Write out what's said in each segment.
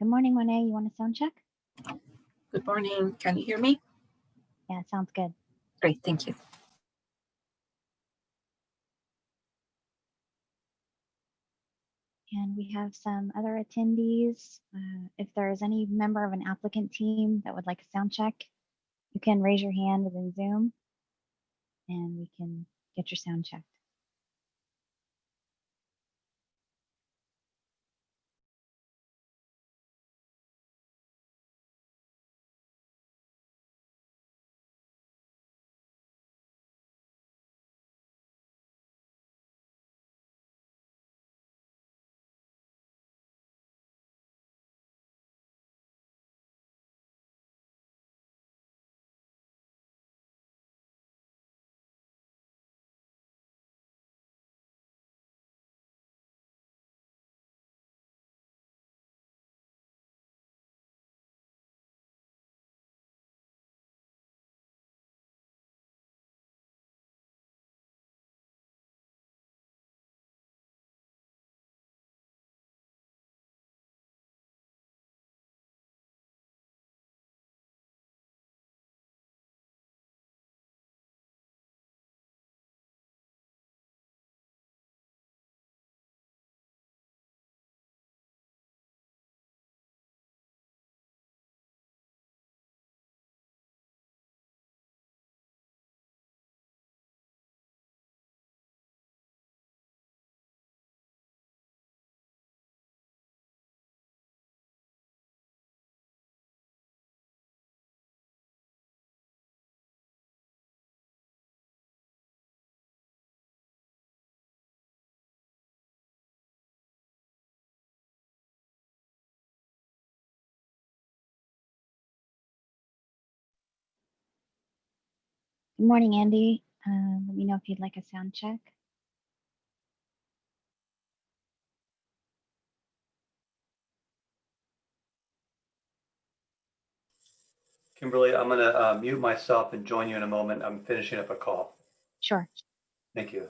Good morning, Monet. You want a sound check? Good morning. Can you hear me? Yeah, sounds good. Great, thank you. And we have some other attendees. Uh, if there is any member of an applicant team that would like a sound check, you can raise your hand within Zoom and we can get your sound checked. Good morning, Andy. Uh, let me know if you'd like a sound check. Kimberly, I'm going to mute myself and join you in a moment. I'm finishing up a call. Sure. Thank you.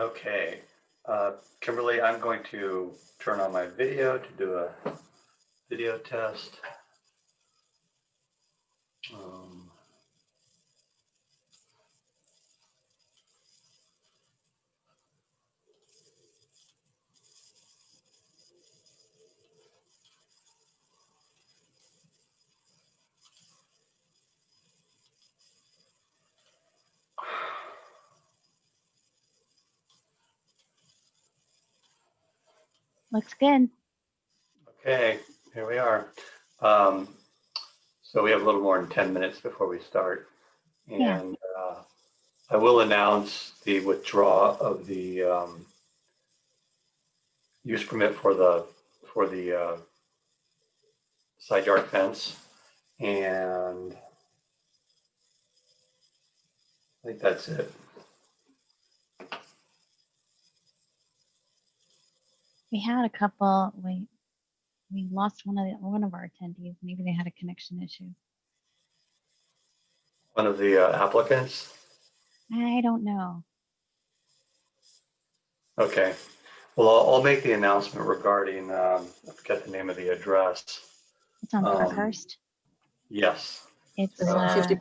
Okay, uh, Kimberly, I'm going to turn on my video to do a video test. Looks good. Okay, here we are. Um, so we have a little more than 10 minutes before we start. Yeah. And uh, I will announce the withdrawal of the um, use permit for the for the uh, side yard fence. And I think that's it. We had a couple, wait, we lost one of the, one of our attendees. Maybe they had a connection issue. One of the uh, applicants? I don't know. Okay. Well, I'll, I'll make the announcement regarding, um, I forget the name of the address. It's on Um, Parkhurst. Yes. It's, Uh, uh, 50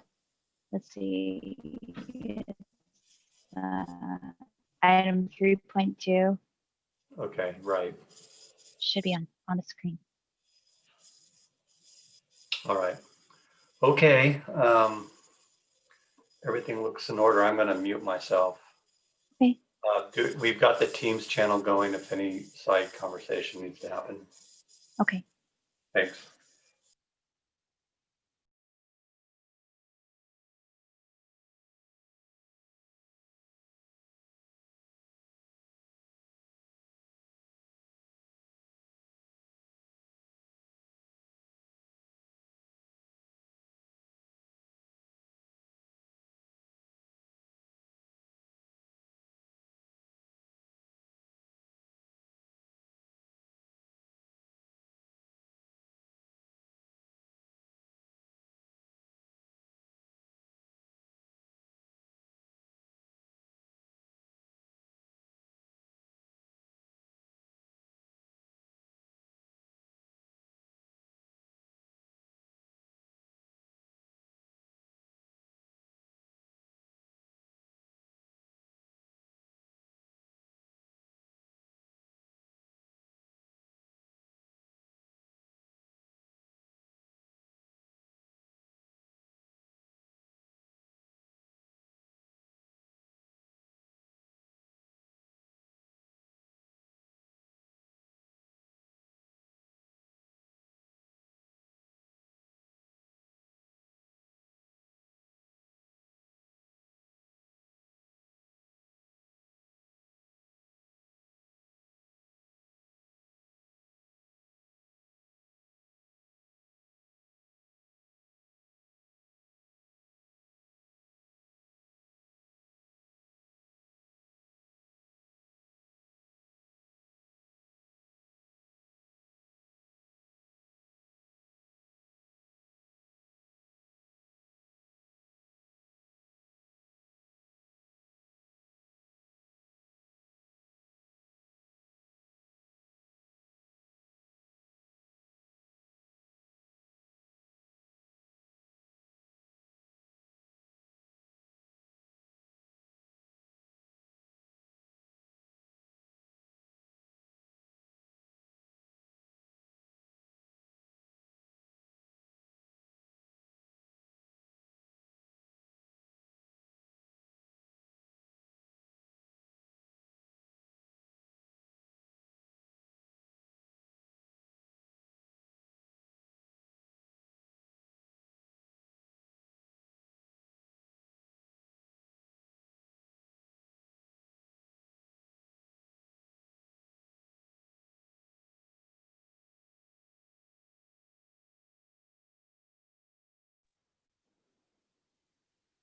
let's see. It's, uh, item three point two Okay, right. should be on, on the screen. All right. Okay. Um, everything looks in order. I'm going to mute myself. Okay. Uh, do, we've got the Teams channel going if any side conversation needs to happen. Okay. Thanks.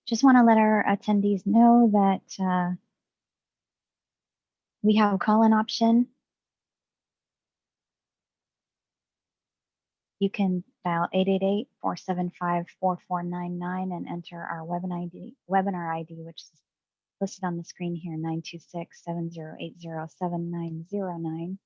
Just want to let our attendees know that uh, we have a call-in option. You can dial 888-475-4499 and enter our webinar ID, webinar ID, which is listed on the screen here, 926-7080-7909.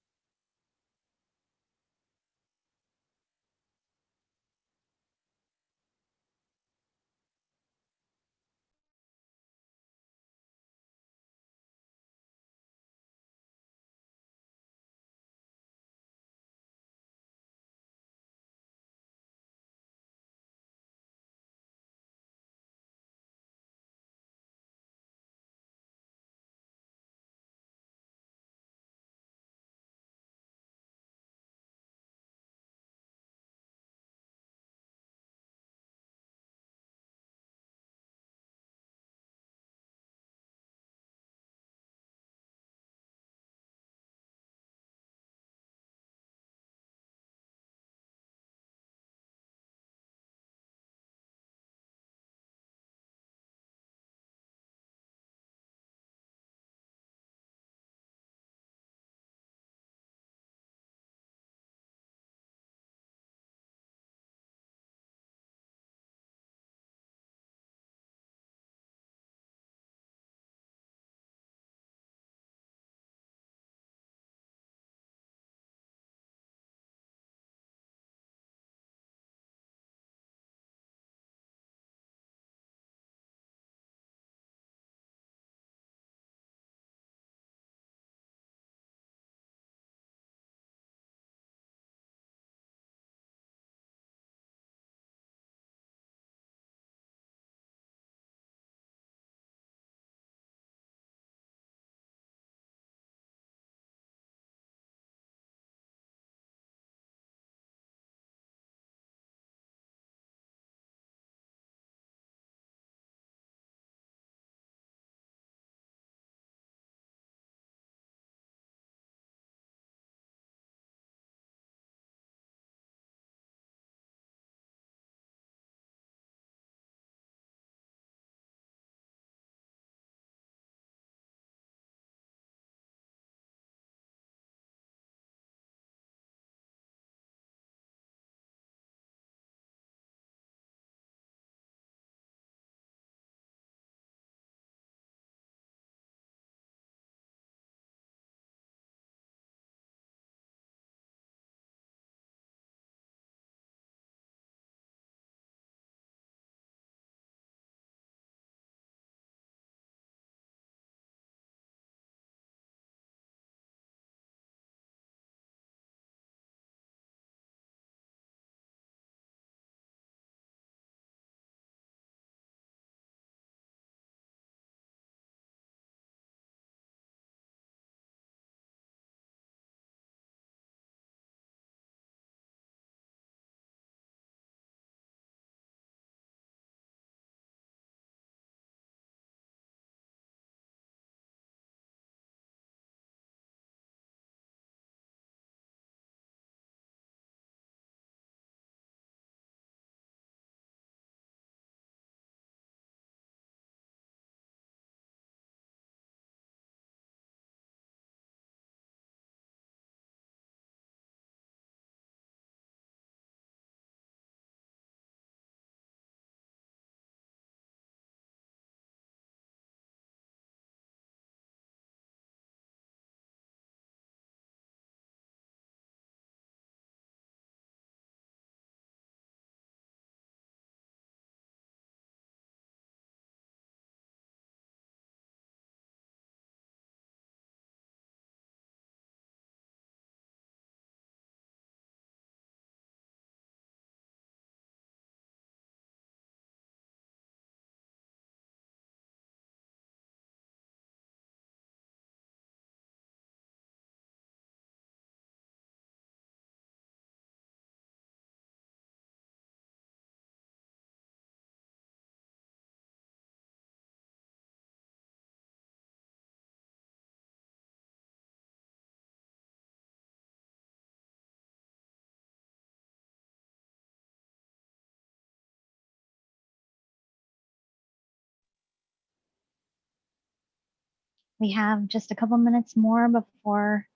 We have just a couple minutes more before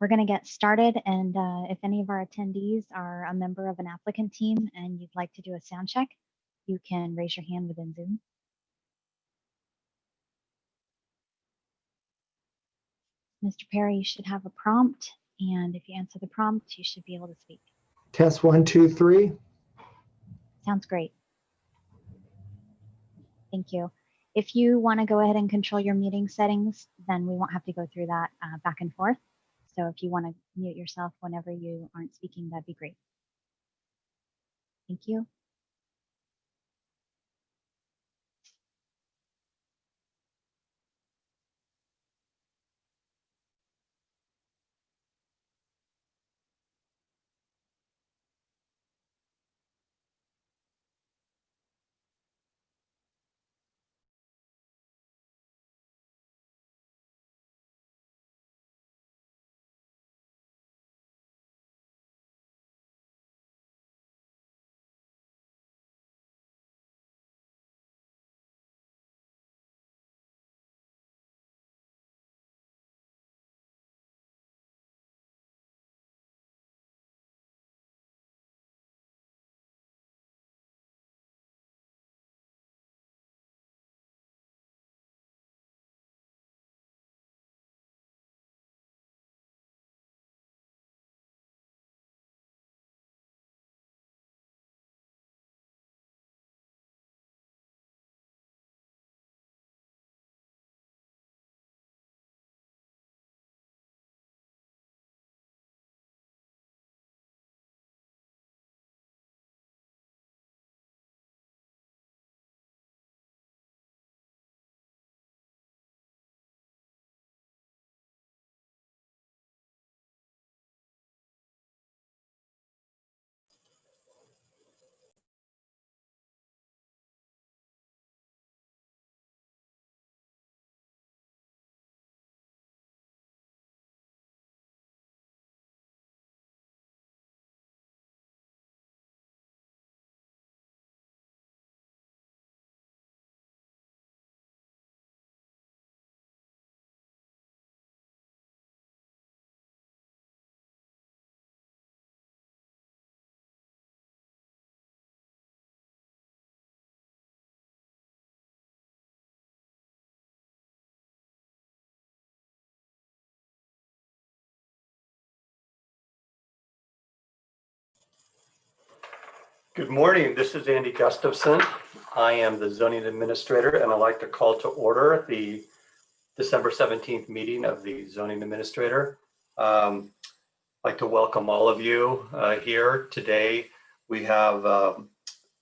we're going to get started. And uh, if any of our attendees are a member of an applicant team and you'd like to do a sound check, you can raise your hand within Zoom. Mr. Perry, you should have a prompt. And if you answer the prompt, you should be able to speak. Test one, two, three. Sounds great. Thank you. If you want to go ahead and control your meeting settings, then we won't have to go through that uh, back and forth. So if you want to mute yourself whenever you aren't speaking, that'd be great. Thank you. Good morning. This is Andy Gustafson. I am the zoning administrator and I'd like to call to order the December 17th meeting of the zoning administrator. Um, I'd like to welcome all of you uh, here today. We have um,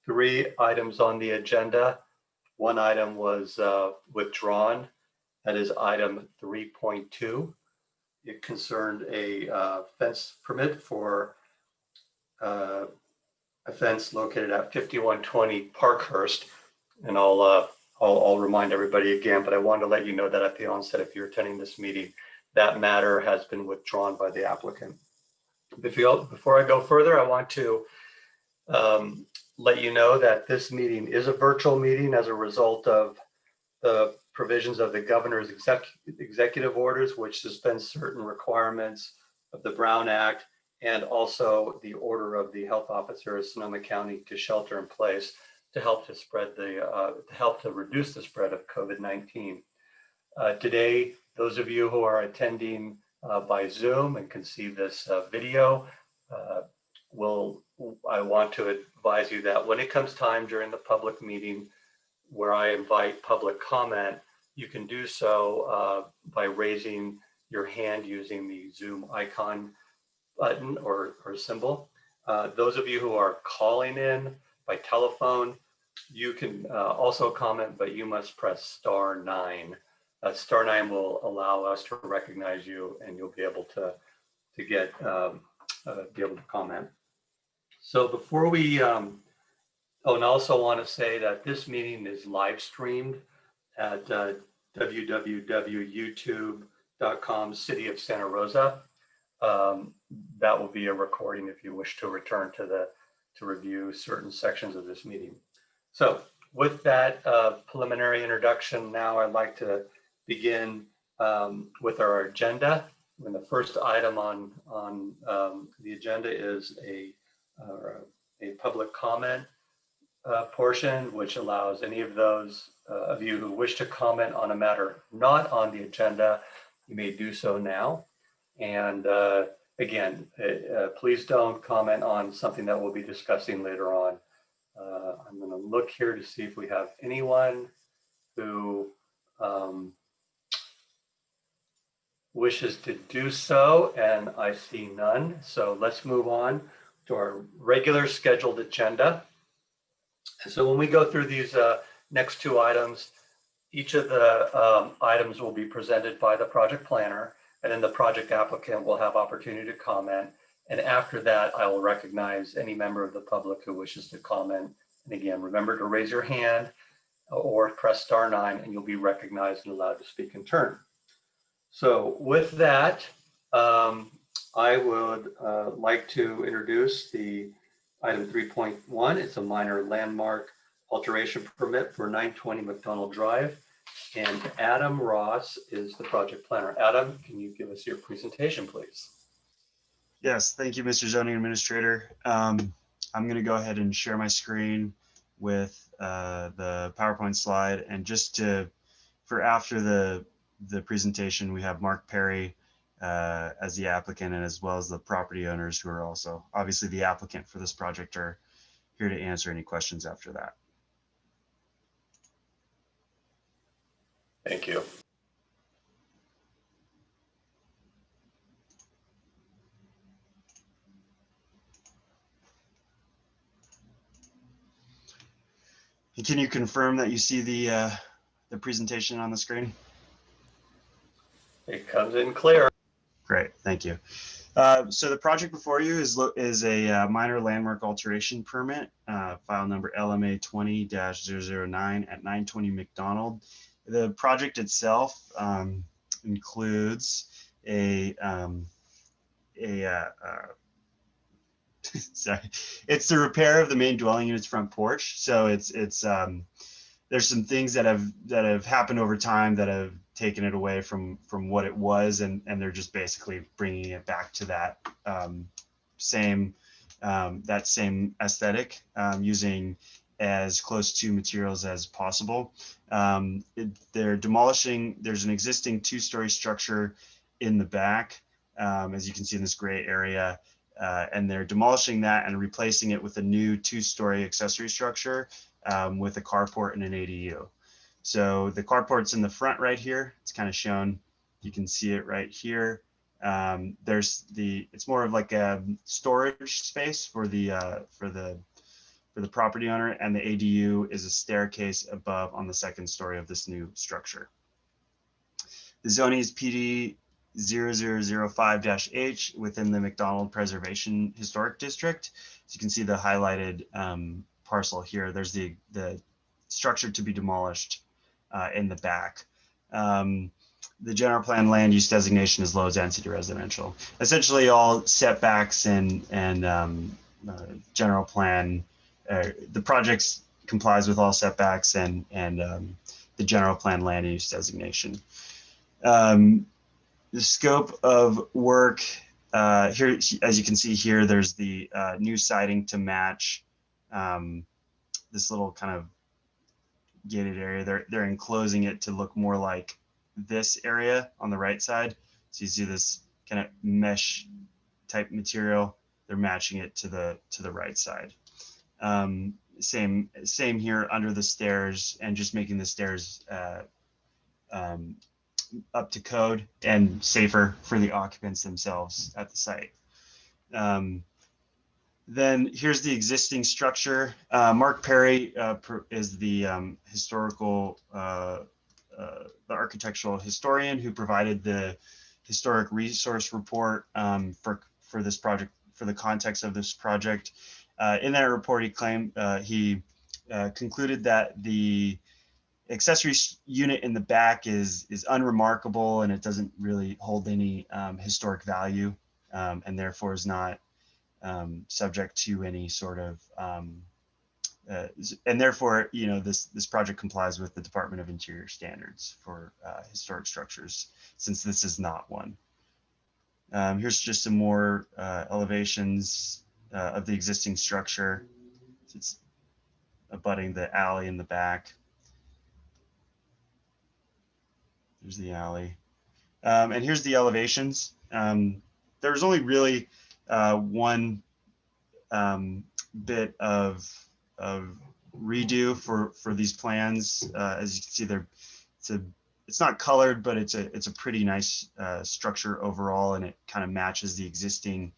three items on the agenda. One item was uh, withdrawn. That is item 3.2. It concerned a uh, fence permit for fence located at 5120 Parkhurst. And I'll, uh, I'll, I'll remind everybody again, but I wanted to let you know that at the onset, if you're attending this meeting, that matter has been withdrawn by the applicant. Before, before I go further, I want to um, let you know that this meeting is a virtual meeting as a result of the provisions of the governor's exec, executive orders, which suspend certain requirements of the Brown Act and also the order of the health officer of Sonoma County to shelter in place to help to spread the, uh, to help to reduce the spread of COVID-19. Uh, today, those of you who are attending uh, by Zoom and can see this uh, video, uh, will, I want to advise you that when it comes time during the public meeting where I invite public comment, you can do so uh, by raising your hand using the Zoom icon button or, or symbol. Uh, those of you who are calling in by telephone, you can uh, also comment, but you must press star nine. Uh, star nine will allow us to recognize you and you'll be able to, to get, um, uh, be able to comment. So before we, um, oh, and I also want to say that this meeting is live streamed at uh, www.youtube.com City of Santa Rosa um, that will be a recording if you wish to return to the to review certain sections of this meeting. So with that uh, preliminary introduction, now I'd like to begin um, with our agenda. When the first item on, on um, the agenda is a, uh, a public comment uh, portion, which allows any of those uh, of you who wish to comment on a matter not on the agenda, you may do so now. And uh, again, uh, uh, please don't comment on something that we'll be discussing later on. Uh, I'm going to look here to see if we have anyone who um, wishes to do so, and I see none. So let's move on to our regular scheduled agenda. So when we go through these uh, next two items, each of the um, items will be presented by the project planner, and then the project applicant will have opportunity to comment. And after that, I will recognize any member of the public who wishes to comment. And again, remember to raise your hand or press star nine and you'll be recognized and allowed to speak in turn. So with that, um, I would uh, like to introduce the item 3.1. It's a minor landmark alteration permit for 920 McDonald Drive. And Adam Ross is the project planner. Adam, can you give us your presentation, please? Yes, thank you, Mr. Zoning Administrator. Um, I'm going to go ahead and share my screen with uh, the PowerPoint slide. And just to, for after the, the presentation, we have Mark Perry uh, as the applicant and as well as the property owners who are also, obviously the applicant for this project are here to answer any questions after that. Thank you. Can you confirm that you see the, uh, the presentation on the screen? It comes in clear. Great, thank you. Uh, So the project before you is, is a uh, minor landmark alteration permit, uh, file number LMA 20-009 at 920 McDonald. The project itself um, includes a, um, a, uh, uh, sorry, it's the repair of the main dwelling unit's front porch. So it's, it's, um, there's some things that have, that have happened over time that have taken it away from from what it was and and they're just basically bringing it back to that um, same um, that same aesthetic um, using as close to materials as possible um, it, they're demolishing there's an existing two-story structure in the back um, as you can see in this gray area uh, and they're demolishing that and replacing it with a new two-story accessory structure um, with a carport and an ADU. So the carport's in the front right here. It's kind of shown. You can see it right here. Um, there's the, it's more of like a storage space for the, uh, for the, for the property owner and the ADU is a staircase above on the second story of this new structure. The zoning is PD 0005-H within the McDonald Preservation Historic District. So you can see the highlighted um, parcel here. There's the, the structure to be demolished uh, in the back. Um, the general plan land use designation is low density residential. Essentially all setbacks and, and um, uh, general plan, uh, the project complies with all setbacks and, and um, the general plan land use designation. Um, the scope of work uh, here, as you can see here, there's the uh, new siding to match um, this little kind of gated area. They're they're enclosing it to look more like this area on the right side. So you see this kind of mesh type material. They're matching it to the to the right side. Um, same same here under the stairs and just making the stairs uh, um, up to code and safer for the occupants themselves at the site. Um, then here's the existing structure. Uh, Mark Perry uh, is the um, historical, uh, uh, the architectural historian who provided the historic resource report um, for, for this project, for the context of this project. Uh, in that report, he claimed, uh, he concluded that the accessory unit in the back is, is unremarkable and it doesn't really hold any um, historic value um, and therefore is not um, subject to any sort of um, uh, and therefore, you know, this, this project complies with the Department of Interior standards for uh, historic structures, since this is not one. Um, Here's just some more uh, elevations uh, of the existing structure. It's abutting the alley in the back. There's the alley. Um, and here's the elevations. Um, there was only really uh, one um, bit of, of redo for, for these plans. Uh, as you can see, they're, it's a, it's not colored, but it's a, it's a pretty nice uh, structure overall, and it kind of matches the existing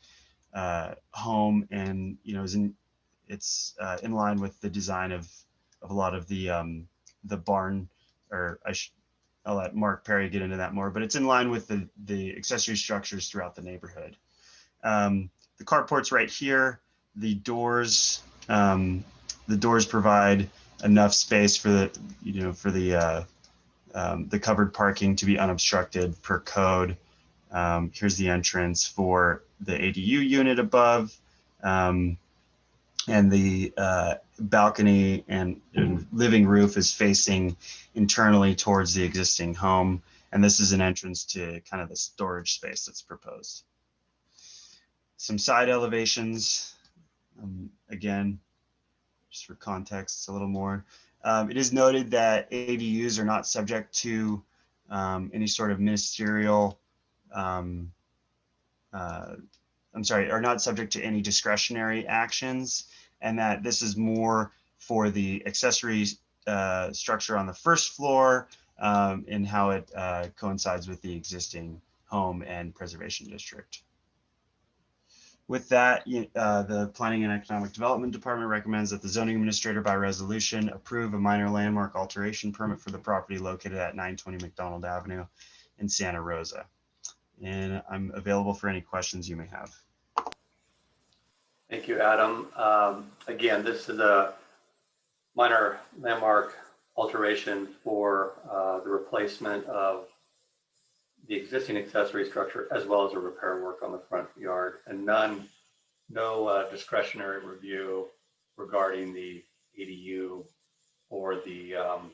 uh, home and, you know, is in, it's uh, in line with the design of, of a lot of the, um, the barn, or I should, I'll let Mark Perry get into that more, but it's in line with the, the accessory structures throughout the neighborhood. Um, the carport's right here. The doors, um, the doors provide enough space for the, you know, for the, uh, um, the covered parking to be unobstructed per code. Um, here's the entrance for the ADU unit above. Um, and the uh, balcony and, and living roof is facing internally towards the existing home. And this is an entrance to kind of the storage space that's proposed. Some side elevations, um, again, just for context, a little more. Um, it is noted that ADUs are not subject to um, any sort of ministerial, um, uh, I'm sorry, are not subject to any discretionary actions, and that this is more for the accessory uh, structure on the first floor um, and how it uh, coincides with the existing home and preservation district. With that, uh, the Planning and Economic Development Department recommends that the zoning administrator by resolution approve a minor landmark alteration permit for the property located at 920 McDonald Avenue in Santa Rosa. And I'm available for any questions you may have. Thank you, Adam. Um, Again, this is a minor landmark alteration for uh, the replacement of the existing accessory structure as well as a repair work on the front yard and none, no uh, discretionary review regarding the ADU or the um,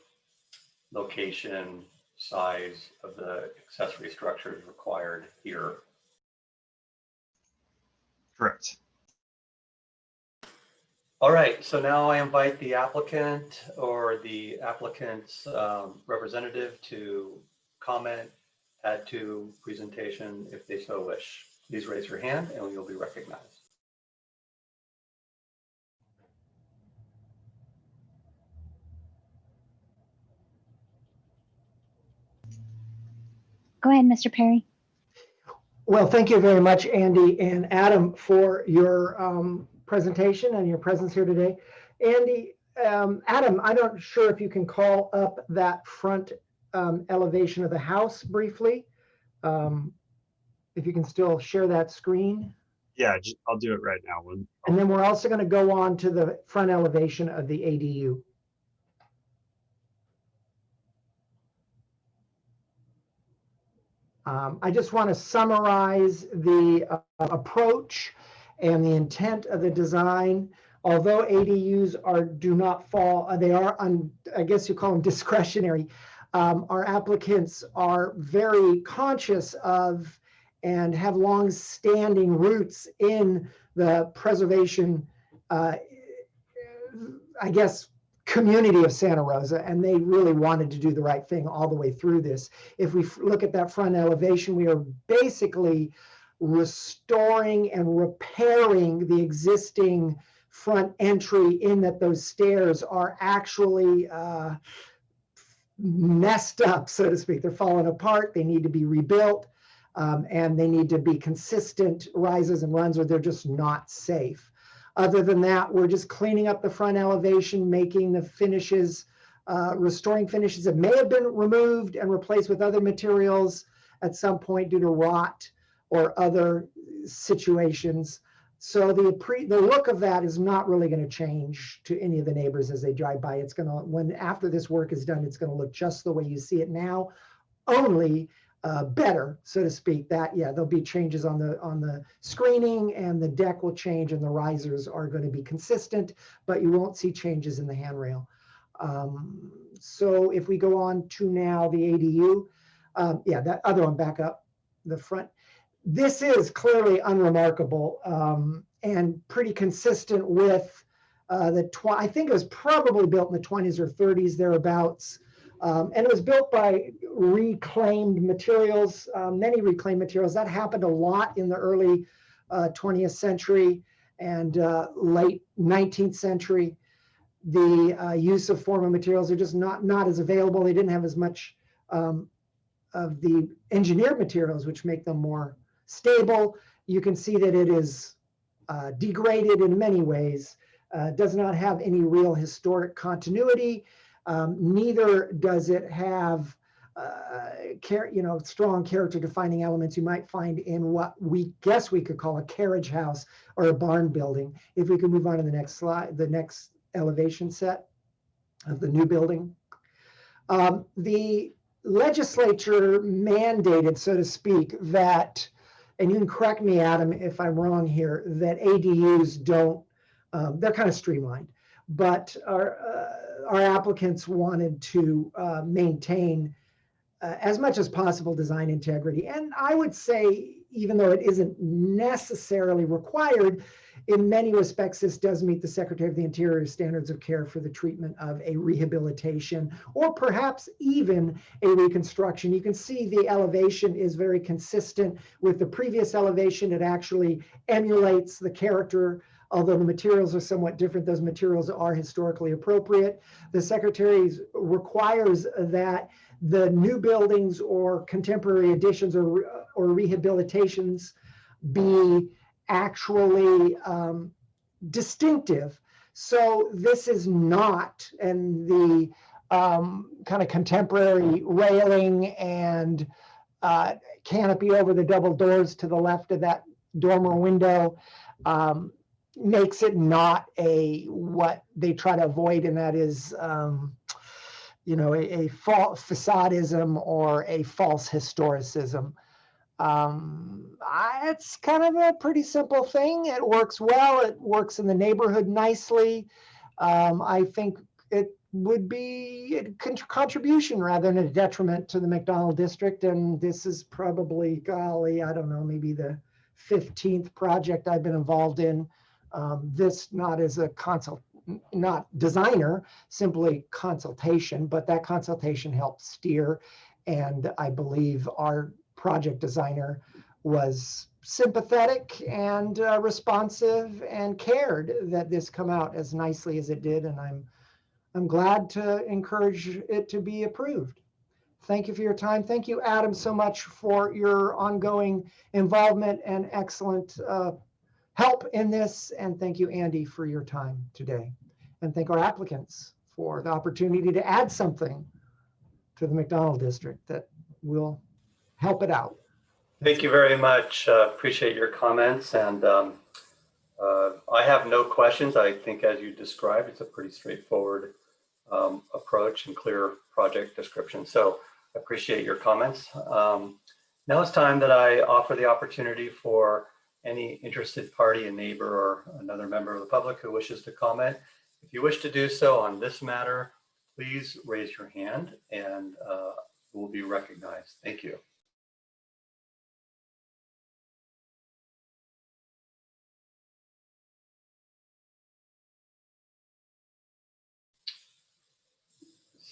location, size of the accessory structures required here. Correct. All right, so now I invite the applicant or the applicant's um, representative to comment, add to presentation if they so wish. Please raise your hand and you'll be recognized. Go ahead, Mr. Perry. Well, thank you very much, Andy and Adam, for your um, presentation and your presence here today. Andy, um, Adam, I'm not sure if you can call up that front um, elevation of the house briefly. Um, If you can still share that screen. Yeah, I'll do it right now. And then we're also going to go on to the front elevation of the ADU. Um, I just want to summarize the uh, approach and the intent of the design. Although ADUs are, do not fall, uh, they are, on, I guess you call them discretionary. um, Our applicants are very conscious of and have long-standing roots in the preservation, uh, I guess, community of Santa Rosa, and they really wanted to do the right thing all the way through this. If we look at that front elevation, we are basically restoring and repairing the existing front entry in that those stairs are actually uh, messed up, so to speak. They're falling apart. They need to be rebuilt. Um, and they need to be consistent rises and runs or they're just not safe. Other than that, we're just cleaning up the front elevation, making the finishes, uh, restoring finishes that may have been removed and replaced with other materials at some point due to rot or other situations. So the pre, the look of that is not really going to change to any of the neighbors as they drive by. It's going to, when after this work is done, it's going to look just the way you see it now. Only uh, better, so to speak. That yeah, there'll be changes on the on the screening, and the deck will change, and the risers are going to be consistent, but you won't see changes in the handrail. Um, so if we go on to now the ADU, um, yeah, that other one back up the front. This is clearly unremarkable um, and pretty consistent with uh, the I think it was probably built in the 20s or 30s thereabouts. Um, and it was built by reclaimed materials, uh, many reclaimed materials. That happened a lot in the early uh, 20th century and uh, late 19th century. The uh, use of former materials are just not, not as available. They didn't have as much um, of the engineered materials, which make them more stable. You can see that it is uh, degraded in many ways, uh, does not have any real historic continuity. Um, neither does it have, uh, char- you know, strong character defining elements you might find in what we guess we could call a carriage house or a barn building. If we could move on to the next slide, the next elevation set of the new building. Um, the legislature mandated, so to speak, that, and you can correct me, Adam, if I'm wrong here, that ADUs don't, um, they're kind of streamlined, but are, uh, our applicants wanted to uh, maintain uh, as much as possible design integrity. And I would say, even though it isn't necessarily required, in many respects, this does meet the Secretary of the Interior standards of care for the treatment of a rehabilitation or perhaps even a reconstruction. You can see the elevation is very consistent with the previous elevation. It actually emulates the character although the materials are somewhat different, those materials are historically appropriate. The Secretary requires that the new buildings or contemporary additions or, or rehabilitations be actually um, distinctive. So this is not, and the um, kind of contemporary railing and uh, canopy over the double doors to the left of that dormer window um, makes it not a what they try to avoid, and that is, um, you know, a, a false facadism or a false historicism. Um, I, it's kind of a pretty simple thing. It works well. It works in the neighborhood nicely. Um, I think it would be a con- contribution rather than a detriment to the McDonald district. And this is probably, golly, I don't know, maybe the 15th project I've been involved in. Um, this not as a consult, not designer, simply consultation, but that consultation helped steer. And I believe our project designer was sympathetic and uh, responsive and cared that this come out as nicely as it did. And I'm, I'm glad to encourage it to be approved. Thank you for your time. Thank you, Adam, so much for your ongoing involvement and excellent uh, help in this. And thank you, Andy, for your time today. And thank our applicants for the opportunity to add something to the McDonald district that will help it out. Thank you very much. Uh, Appreciate your comments and um, uh, I have no questions. I think as you described, it's a pretty straightforward um, approach and clear project description. So I appreciate your comments. Um, Now it's time that I offer the opportunity for any interested party, a neighbor or another member of the public who wishes to comment. If you wish to do so on this matter, please raise your hand and uh, will be recognized. Thank you.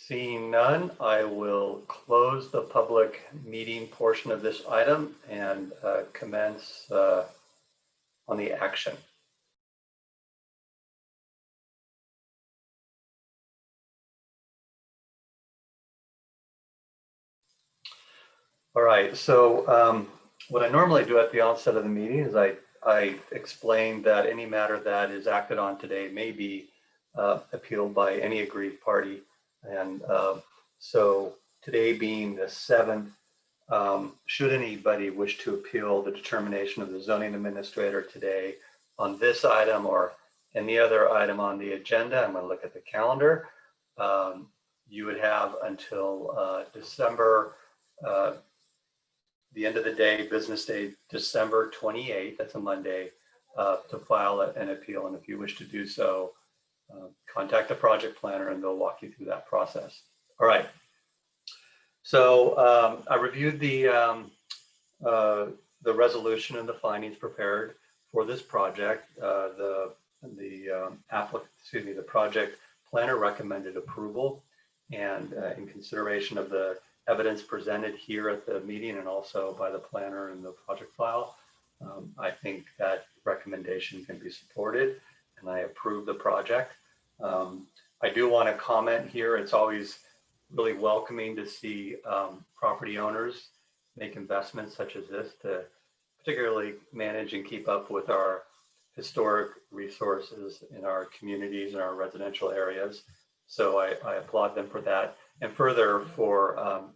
Seeing none, I will close the public meeting portion of this item and uh, commence uh, on the action. All right, so um, what I normally do at the onset of the meeting is I, I explain that any matter that is acted on today may be uh, appealed by any aggrieved party. And uh, so today being the seventh, um, should anybody wish to appeal the determination of the zoning administrator today on this item or any other item on the agenda, I'm to look at the calendar. Um, you would have until uh, December uh, the end of the day, business day, December 28th, that's a Monday, uh, to file an appeal. And if you wish to do so, uh, contact the project planner and they'll walk you through that process. All right. So um, I reviewed the, um, uh, the resolution and the findings prepared for this project. Uh, The, the um, applicant, excuse me, the project planner recommended approval. And uh, in consideration of the evidence presented here at the meeting and also by the planner in the project file, um, I think that recommendation can be supported and I approve the project. Um, I do want to comment here, it's always really welcoming to see um, property owners make investments such as this to particularly manage and keep up with our historic resources in our communities and our residential areas. So I, I applaud them for that. And further for um,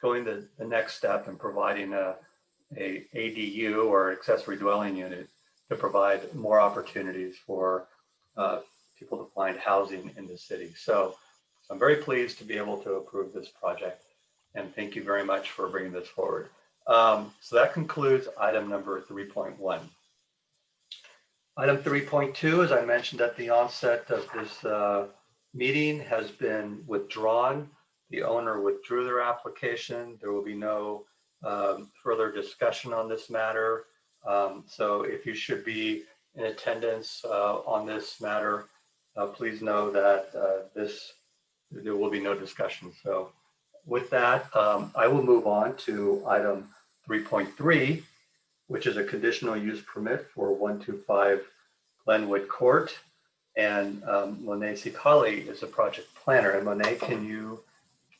going the, the next step and providing a, a ADU or accessory dwelling unit to provide more opportunities for uh, people to find housing in the city. So I'm very pleased to be able to approve this project. And thank you very much for bringing this forward. Um, so that concludes item number 3.1. Item 3.2, as I mentioned at the onset of this uh, meeting, has been withdrawn. The owner withdrew their application. There will be no um, further discussion on this matter. Um, so if you should be in attendance uh, on this matter, uh, please know that uh, this there will be no discussion. So with that, um, I will move on to item 3.3, which is a conditional use permit for 125 Glenwood Court. And um, Monet Sheikhali is a project planner. And Monet, can you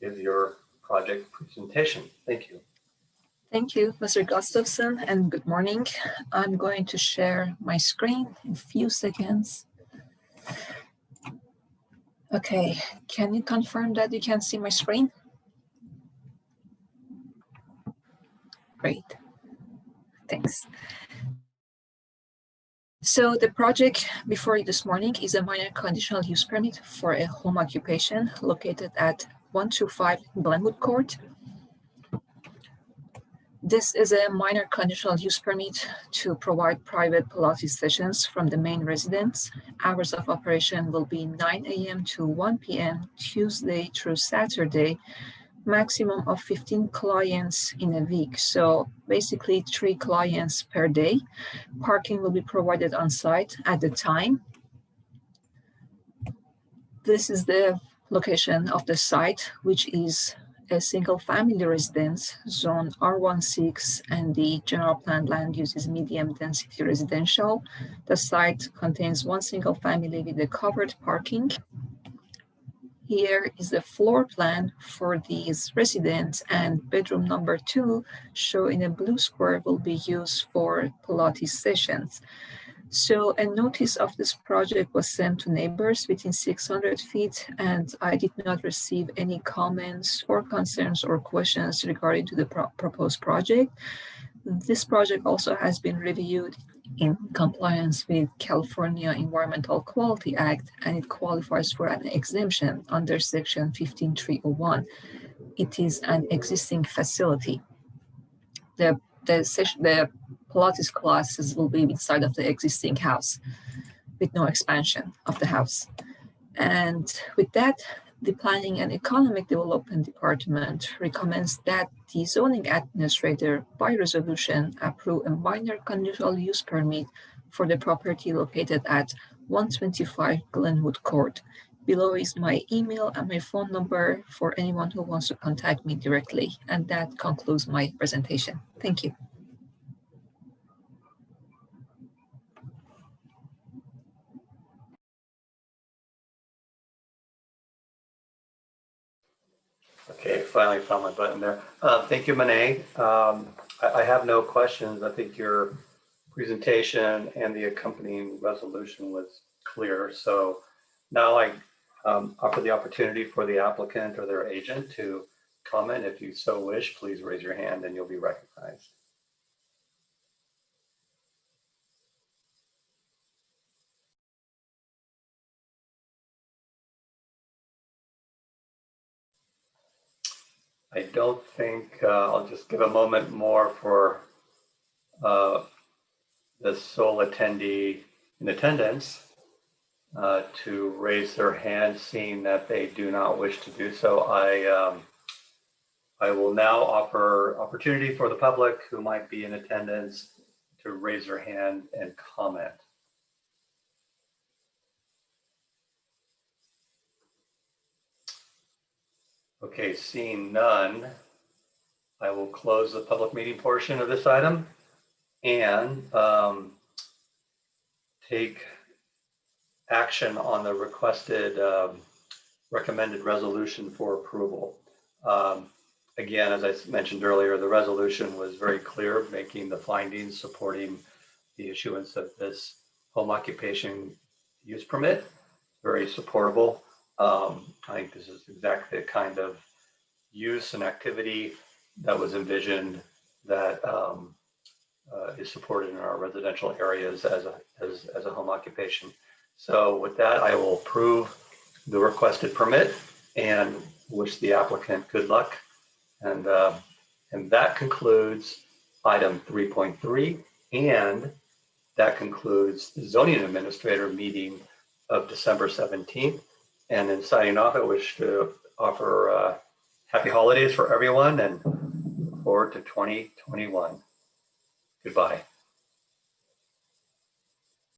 give your project presentation? Thank you. Thank you, Mr. Gustavson, and good morning. I'm going to share my screen in a few seconds. Okay, can you confirm that you can see my screen? Great, thanks. So the project before you this morning is a minor conditional use permit for a home occupation located at 125 Glenwood Court. This is a minor conditional use permit to provide private Pilates sessions from the main residence. Hours of operation will be 9 a.m. to 1 p.m. Tuesday through Saturday, maximum of 15 clients in a week. So basically three clients per day. Parking will be provided on site at the time. This is the location of the site, which is a single family residence zone R16 and the general plan land use is medium density residential. The site contains one single family with a covered parking. Here is the floor plan for these residents and bedroom number two shown in a blue square will be used for Pilates sessions. So a notice of this project was sent to neighbors within 600 feet and I did not receive any comments or concerns or questions regarding to the pro proposed project. This project also has been reviewed in compliance with California Environmental Quality Act and it qualifies for an exemption under section 15301. It is an existing facility. The, the, the Pilates classes will be inside of the existing house with no expansion of the house. And with that, the Planning and Economic Development Department recommends that the zoning administrator by resolution approve a minor conditional use permit for the property located at 125 Glenwood Court. Below is my email and my phone number for anyone who wants to contact me directly. And that concludes my presentation. Thank you. Okay, finally found my button there. Uh, Thank you, Monet. Um, I I have no questions. I think your presentation and the accompanying resolution was clear. So now I um, offer the opportunity for the applicant or their agent to comment. If you so wish, please raise your hand and you'll be recognized. Don't think, uh, I'll just give a moment more for uh, the sole attendee in attendance uh, to raise their hand, seeing that they do not wish to do so. I, um, I will now offer opportunity for the public who might be in attendance to raise their hand and comment. Okay, seeing none, I will close the public meeting portion of this item and um, take action on the requested um, recommended resolution for approval. Um, Again, as I mentioned earlier, the resolution was very clear, making the findings supporting the issuance of this home occupation use permit, very supportable. Um, I think this is exactly the kind of use and activity that was envisioned that um, uh, is supported in our residential areas as a, as, as a home occupation. So with that, I will approve the requested permit and wish the applicant good luck. And, uh, and that concludes item 3.3. And that concludes the zoning administrator meeting of December 17th. And in signing off, I wish to offer uh, happy holidays for everyone and forward to 2021. Goodbye.